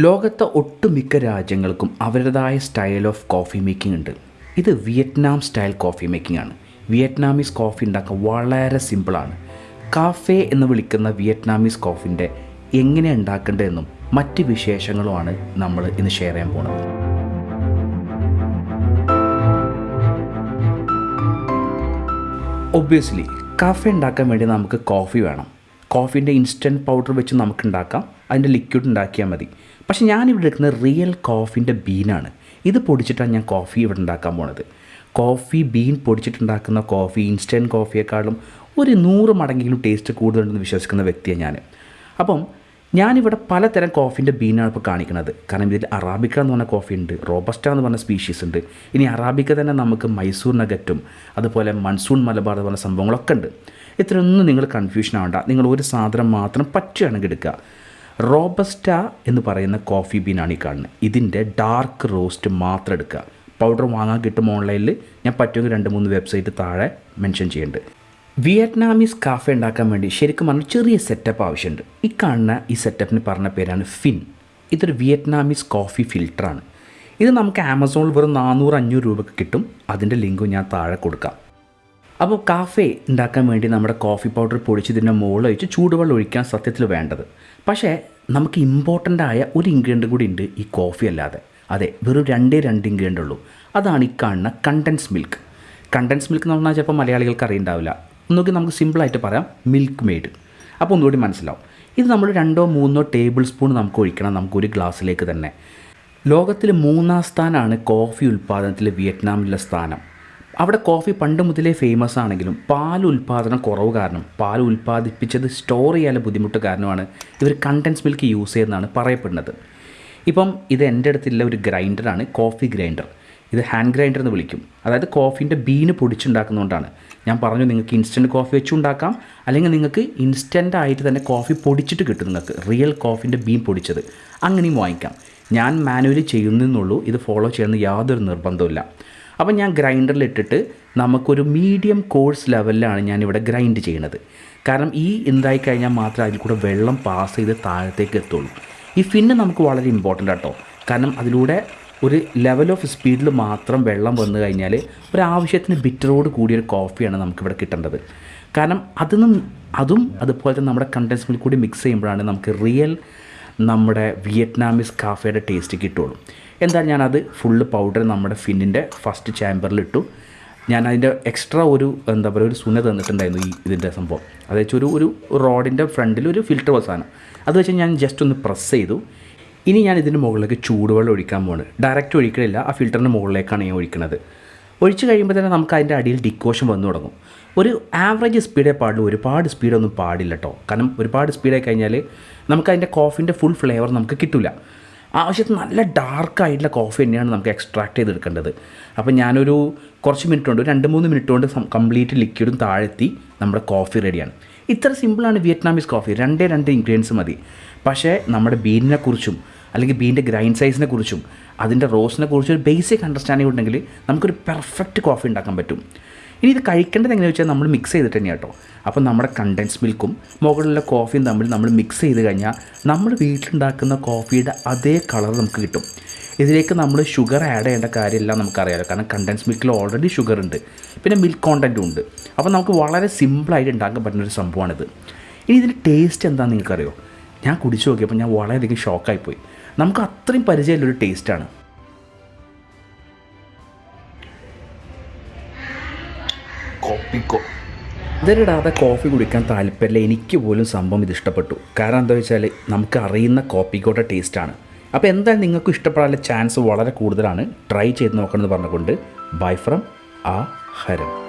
ലോകത്തെ ഒട്ടുമിക്ക രാജ്യങ്ങൾക്കും അവരുടേതായ സ്റ്റൈൽ ഓഫ് കോഫി മേക്കിംഗ് ഉണ്ട്. ഇത് വിയറ്റ്നാം സ്റ്റൈൽ കോഫി മേക്കിംഗ് ആണ്. വിയറ്റ്നാമീസ് കോഫി ഉണ്ടാക്കാൻ വളരെ സിമ്പിളാണ് കാഫേ എന്ന് വിളിക്കുന്ന വിയറ്റ്നാമീസ് കോഫിന്റെ എങ്ങനെ ഉണ്ടാക്കേണ്ടതെന്നും മറ്റ് വിശേഷങ്ങളുമാണ് നമ്മൾ ഇന്ന് ഷെയർ ചെയ്യാൻ പോകുന്നത് ഒബ്വിയസ്ലി കാഫേ ഉണ്ടാക്കാൻ വേണ്ടി നമുക്ക് കോഫി വേണം. കോഫീന്റെ ഇൻസ്റ്റന്റ് പൗഡർ വെച്ച് നമുക്ക് ഉണ്ടാക്കാം അതിന്റെ ലിക്വിഡ് ഉണ്ടാക്കിയാൽ മതി. പക്ഷേ ഞാനിവിടെ എടുക്കുന്നത് റിയൽ കോഫീന്റെ ബീനാണ് ഇത് പൊടിച്ചിട്ടാണ് ഞാൻ കോഫി ഇവിടെ ഉണ്ടാക്കാൻ പോണത്. കോഫി ബീൻ പൊടിച്ചിട്ടുണ്ടാക്കുന്ന കോഫി ഇൻസ്റ്റന്റ് കോഫിയെക്കാളും ഒരു നൂറ് മടങ്ങെങ്കിലും ടേസ്റ്റ് കൂടുതലുണ്ടെന്ന് വിശ്വസിക്കുന്ന വ്യക്തിയാണ് ഞാൻ അപ്പം ഞാനിവിടെ പലതരം കോഫീന്റെ ബീനാണ് ഇപ്പോൾ കാണിക്കുന്നത്. കാരണം ഇതിൽ അറാബിക്ക എന്ന് പറഞ്ഞ കോഫി ഉണ്ട് റോബസ്റ്റ എന്ന് പറഞ്ഞ സ്പീഷീസ് ഉണ്ട്. ഇനി അറാബിക്ക തന്നെ നമുക്ക് മൈസൂർ നഗറ്റും അതുപോലെ മൺസൂൺ മലബാർ എന്ന് പറഞ്ഞ സംഭവങ്ങളൊക്കെ ഉണ്ട്. ഇത്രയൊന്നും നിങ്ങൾ കൺഫ്യൂഷൻ ആവണ്ട. നിങ്ങൾ ഒരു സാധനം മാത്രം പറ്റുകയാണെങ്കിൽ എടുക്കുക. റോബസ്റ്റ എന്ന് പറയുന്ന കോഫി ബീനാണ് ഈ കാണുന്നത്. ഇതിന്റെ ഡാർക്ക് റോസ്റ്റ് മാത്രം എടുക്കുക. പൗഡർ വാങ്ങാൻ കിട്ടും ഓൺലൈനിൽ ഞാൻ പറ്റുമെങ്കിൽ രണ്ട് മൂന്ന് വെബ്സൈറ്റ് താഴെ മെൻഷൻ ചെയ്യുന്നുണ്ട് വിയറ്റ്നാമീസ് കാഫെ ഉണ്ടാക്കാൻ വേണ്ടി ശരിക്കും പറഞ്ഞാൽ ചെറിയ സെറ്റപ്പ് ആവശ്യമുണ്ട്. ഈ കാണുന്ന ഈ സെറ്റപ്പിന് പറഞ്ഞ പേരാണ് ഫിൻ ഇതൊരു വിയറ്റ്നാമീസ് കോഫി ഫിൽറ്ററാണ് ഇത് നമുക്ക് ആമസോണിൽ വെറും നാനൂറ് അഞ്ഞൂറ് രൂപയ്ക്ക് കിട്ടും. അതിന്റെ ലിങ്കും ഞാൻ താഴെ കൊടുക്കാം. അപ്പോൾ കാഫേ ഉണ്ടാക്കാൻ വേണ്ടി നമ്മുടെ കോഫി പൗഡർ പൊടിച്ച് ഇതിന്റെ മുകളിൽ ഒഴിച്ച് ചൂടുവെള്ളം ഒഴിക്കാൻ സത്യത്തിൽ വേണ്ടത്. പക്ഷേ നമുക്ക് ഇമ്പോർട്ടന്റ് ആയ ഒരു ഇൻഗ്രീഡിയന്റ് കൂടി ഉണ്ട് ഈ കോഫി അല്ലാതെ. അതെ വെറും രണ്ടേ രണ്ട് ഇൻഗ്രീഡിയന്റ് ഉള്ളൂ. അതാണ് ഈ കാണുന്ന കണ്ടൻസ് മിൽക്ക് കണ്ടൻസ് മിൽക്ക് എന്ന് പറഞ്ഞാൽ ചിലപ്പോൾ മലയാളികൾക്ക് അറിയുണ്ടാവില്ല. ഒന്നുകിൽ നമുക്ക് സിമ്പിളായിട്ട് പറയാം മിൽക്ക് മെയ്ഡ് അപ്പോൾ ഒന്നുകൂടി മനസ്സിലാവും. ഇത് നമ്മൾ രണ്ടോ മൂന്നോ ടേബിൾ സ്പൂൺ നമുക്ക് ഒഴിക്കണം നമുക്ക് ഒരു ഗ്ലാസ്സിലേക്ക് തന്നെ. ലോകത്തിൽ മൂന്നാം സ്ഥാനമാണ് കോഫി ഉൽപ്പാദനത്തിൽ വിയറ്റ്നാമിലെ സ്ഥാനം. അവിടെ കോഫി പണ്ട് മുതലേ ഫേമസ് ആണെങ്കിലും പാൽ ഉൽപ്പാദനം കുറവ് കാരണം പാൽ ഉൽപ്പാദിപ്പിച്ചത് സ്റ്റോർ ചെയ്യാൻ ബുദ്ധിമുട്ട് കാരണമാണ് ഇവർ കണ്ടൻസ് മിൽക്ക് യൂസ് ചെയ്യുന്നതാണ് പറയപ്പെടുന്നത്. ഇപ്പം ഇത് എന്റെ അടുത്തുള്ള ഒരു ഗ്രൈൻഡറാണ് കോഫി ഗ്രൈൻഡർ ഇത് ഹാൻഡ് ഗ്രൈൻഡർ എന്ന് വിളിക്കും. അതായത് കോഫീന്റെ ബീന് പൊടിച്ചുണ്ടാക്കുന്നതുകൊണ്ടാണ് ഞാൻ പറഞ്ഞു നിങ്ങൾക്ക് ഇൻസ്റ്റന്റ് കോഫി വെച്ചുണ്ടാക്കാം അല്ലെങ്കിൽ നിങ്ങൾക്ക് ഇൻസ്റ്റന്റ് ആയിട്ട് തന്നെ കോഫി പൊടിച്ചിട്ട് കിട്ടും നിങ്ങൾക്ക്. റിയൽ കോഫീന്റെ ബീൻ പൊടിച്ചത്. അങ്ങനെയും വാങ്ങിക്കാം. ഞാൻ മാനുവലി ചെയ്യുന്നതെന്നുള്ളൂ ഇത് ഫോളോ ചെയ്യുന്ന യാതൊരു നിർബന്ധമില്ല അപ്പം ഞാൻ ഗ്രൈൻഡറിൽ ഇട്ടിട്ട് നമുക്കൊരു മീഡിയം കോഴ്സ് ലെവലിലാണ് ഞാനിവിടെ ഗ്രൈൻഡ് ചെയ്യുന്നത് കാരണം ഈ എന്തായി കഴിഞ്ഞാൽ മാത്രമേ അതിൽ കൂടെ വെള്ളം പാസ് ചെയ്ത് താഴത്തേക്ക് എത്തുള്ളൂ. ഈ ഫിന്ന് നമുക്ക് വളരെ ഇമ്പോർട്ടന്റ് ആട്ടോ. കാരണം അതിലൂടെ ഒരു ലെവൽ ഓഫ് സ്പീഡിൽ മാത്രം വെള്ളം വന്നു കഴിഞ്ഞാൽ ഒരാവശ്യത്തിന് ബിറ്ററോട് കൂടിയൊരു കോഫിയാണ് നമുക്കിവിടെ കിട്ടേണ്ടത്. കാരണം അതിനും അതും അതുപോലെ തന്നെ നമ്മുടെ കണ്ടൻസ് മിൽക്ക് കൂടി മിക്സ് ചെയ്യുമ്പോഴാണ് നമുക്ക് റിയൽ നമ്മുടെ വിയറ്റ്നാമീസ് കാഫയുടെ ടേസ്റ്റ് കിട്ടുള്ളൂ. എന്തായാലും ഞാനത് ഫുള്ള് പൗഡർ നമ്മുടെ ഫിന്നിന്റെ ഫസ്റ്റ് ചാമ്പറിലിട്ടു ഞാൻ അതിന്റെ എക്സ്ട്രാ ഒരു എന്താ പറയുക ഒരു സുന തന്നിട്ടുണ്ടായിരുന്നു ഈ ഇതിന്റെ സംഭവം. അതായത് ഒരു ഒരു റോഡിന്റെ ഫ്രണ്ടിൽ ഒരു ഫിൽറ്റർ വസാനം അത് വെച്ച് ഞാൻ ജസ്റ്റ് ഒന്ന് പ്രസ് ചെയ്തു. ഇനി ഞാൻ ഇതിന്റെ മുകളിലേക്ക് ചൂടുവെള്ളം ഒഴിക്കാൻ പോകുന്നത് ഡയറക്റ്റ് ഒഴിക്കണില്ല ആ ഫിൽറ്ററിന്റെ മുകളിലേക്കാണ് ഞാൻ ഒഴിക്കുന്നത് ഒഴിച്ച് കഴിയുമ്പോൾ തന്നെ നമുക്ക് അതിന്റെ അടിയിൽ ഡിക്കോഷൻ വന്നു തുടങ്ങും. ഒരു ആവറേജ് സ്പീഡേ പാടുള്ളൂ ഒരുപാട് സ്പീഡൊന്നും പാടില്ല കേട്ടോ കാരണം ഒരുപാട് സ്പീഡായി കഴിഞ്ഞാൽ നമുക്ക് അതിന്റെ കോഫിന്റെ ഫുൾ ഫ്ലേവർ നമുക്ക് കിട്ടില്ല ആവശ്യത്തിന് നല്ല ഡാർക്കായിട്ടുള്ള കോഫി തന്നെയാണ് നമുക്ക് എക്സ്ട്രാക്ട് ചെയ്തെടുക്കേണ്ടത്. അപ്പോൾ ഞാനൊരു കുറച്ച് മിനിറ്റ് കൊണ്ട് രണ്ട് മൂന്ന് മിനിറ്റ് കൊണ്ട് കംപ്ലീറ്റ് ലിക്വിഡും താഴെത്തി നമ്മുടെ കോഫി റെഡിയാണ് ഇത്ര സിമ്പിളാണ് വിയറ്റ്നാമീസ് കോഫി രണ്ടേ രണ്ട് ഇൻഗ്രീഡിയൻസ് മതി. പക്ഷേ നമ്മുടെ ബീനിനെ കുറിച്ചും അല്ലെങ്കിൽ ബീന്റെ ഗ്രൈൻഡ് സൈസിനെ കുറിച്ചും അതിന്റെ റോസിനെ കുറിച്ചും ഒരു ബേസിക് അണ്ടർസ്റ്റാൻഡിംഗ് ഉണ്ടെങ്കിൽ നമുക്കൊരു പെർഫെക്റ്റ് കോഫി ഉണ്ടാക്കാൻ പറ്റും. ഇനി ഇത് കഴിക്കേണ്ടത് എങ്ങനെയാണെന്ന് വെച്ചാൽ നമ്മൾ മിക്സ് ചെയ്തിട്ട് തന്നെയാണ് കേട്ടോ അപ്പോൾ നമ്മുടെ കണ്ടൻസ് മിൽക്കും മുകളിലുള്ള കോഫിയും തമ്മിൽ നമ്മൾ മിക്സ് ചെയ്ത് കഴിഞ്ഞാൽ നമ്മൾ വീട്ടിലുണ്ടാക്കുന്ന കോഫിയുടെ അതേ കളർ നമുക്ക് കിട്ടും. ഇതിലേക്ക് നമ്മൾ ഷുഗർ ആഡ് ചെയ്യേണ്ട കാര്യമില്ല നമുക്കറിയാമല്ലോ കാരണം കണ്ടൻസ് മിൽക്കിൽ ഓൾറെഡി ഷുഗർ ഉണ്ട്. പിന്നെ മിൽക്ക് കോണ്ടന്റും ഉണ്ട്. അപ്പോൾ നമുക്ക് വളരെ സിമ്പിളായിട്ട് ഉണ്ടാക്കാൻ പറ്റുന്ന ഒരു സംഭവമാണിത്. ഇനി ഇതിന്റെ ടേസ്റ്റ് എന്താണെന്ന് നിങ്ങൾക്കറിയോ? ഞാൻ കുടിച്ചു നോക്കിയപ്പോൾ ഞാൻ വളരെയധികം ഷോക്കായിപ്പോയി നമുക്ക് അത്രയും പരിചയമുള്ളൊരു ടേസ്റ്റാണ്. കോപ്പിക്കോ. ഇതിലിടാതെ കോഫി കുടിക്കാൻ താല്പര്യമില്ല. എനിക്ക് പോലും സംഭവം ഇത് ഇഷ്ടപ്പെട്ടു. കാരണം എന്താ വെച്ചാൽ നമുക്ക് അറിയുന്ന കോപ്പിക്കോയുടെ ടേസ്റ്റാണ്. അപ്പോൾ എന്തായാലും നിങ്ങൾക്ക് ഇഷ്ടപ്പെടാനുള്ള ചാൻസ് വളരെ കൂടുതലാണ്. ട്രൈ ചെയ്ത് നോക്കണമെന്ന് പറഞ്ഞുകൊണ്ട്. ബൈ ഫ്രം ആ ഹരം.